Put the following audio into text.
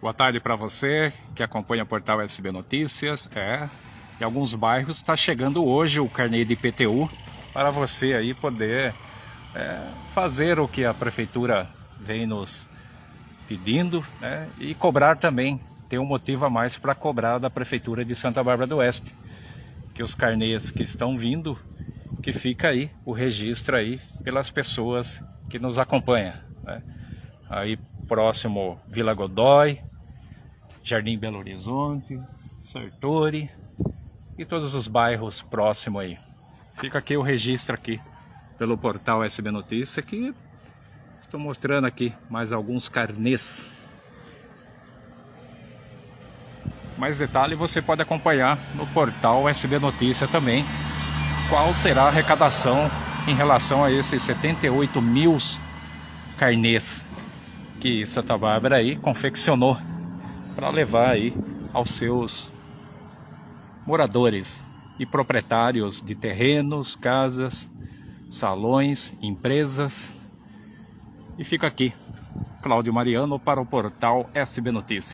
Boa tarde para você que acompanha o portal SB Notícias. É, em alguns bairros está chegando hoje o carnê de IPTU para você aí poder é, fazer o que a prefeitura vem nos pedindo né, e cobrar também. Tem um motivo a mais para cobrar da prefeitura de Santa Bárbara do Oeste. Que os carnês que estão vindo, que fica aí o registro aí pelas pessoas que nos acompanham. Né? Aí próximo Vila Godoy, Jardim Belo Horizonte, Sartori e todos os bairros próximos aí. Fica aqui o registro aqui pelo portal SB Notícia que estou mostrando aqui mais alguns carnês. Mais detalhe você pode acompanhar no portal SB Notícia também qual será a arrecadação em relação a esses 78 mil carnês que Santa Bárbara aí confeccionou para levar aí aos seus moradores e proprietários de terrenos, casas, salões, empresas. E fica aqui, Cláudio Mariano para o portal SB Notícias.